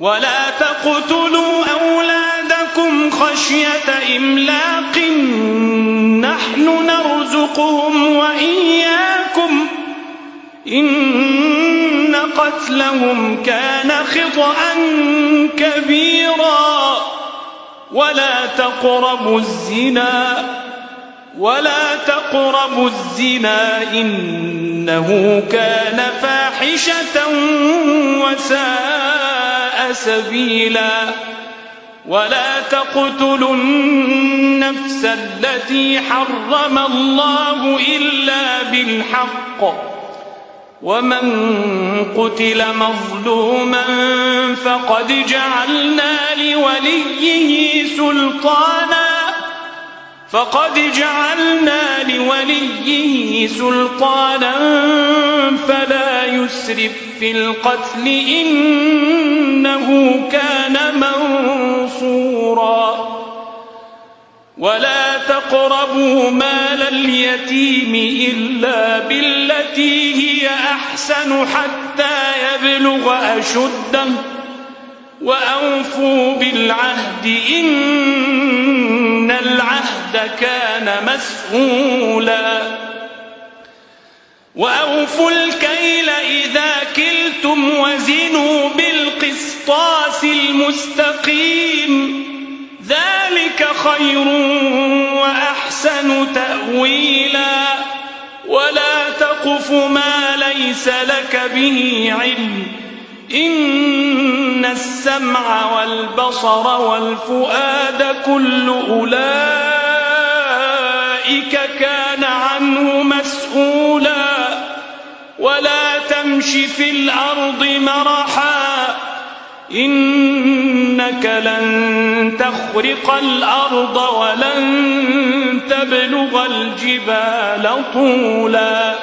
ولا تقتلوا أولادكم خشية إملاق. نحن نرزقهم وإياكم. إن قتلهم كان خطأ كبيرا. ولا تقربوا الزنا. ولا تقربوا الزنا. إنه كان فاحشة سبيلا ولا تقتلوا النفس التي حرم الله إلا بالحق ومن قتل مظلوما فقد جعلنا لوليه سلطانا فقد جعلنا لوليه سلطانا فلا يسرف في القتل إنه كان منصورا. ولا تقربوا مال اليتيم إلا بالتي هي أحسن حتى يبلغ أشده. وأوفوا بالعهد إن العهد كان مسؤولا. وأوفوا الكيل إذا كلتم وزنوا بالقسطاس المستقيم. ذلك خير وأحسن تأويلا. ولا تقف ما ليس لك به علم. إن السمع والبصر والفؤاد كل أولئك تمش في الأرض مرحا إنك لن تخرق الأرض ولن تبلغ الجبال طولا.